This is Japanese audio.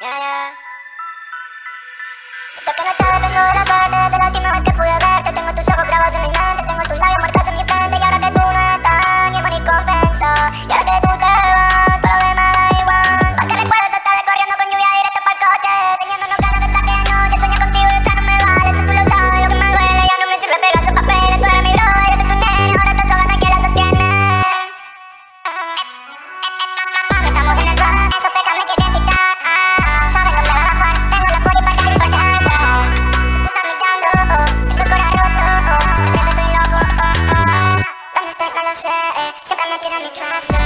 人気の登録のラバーでだらけの it, I'm a trust.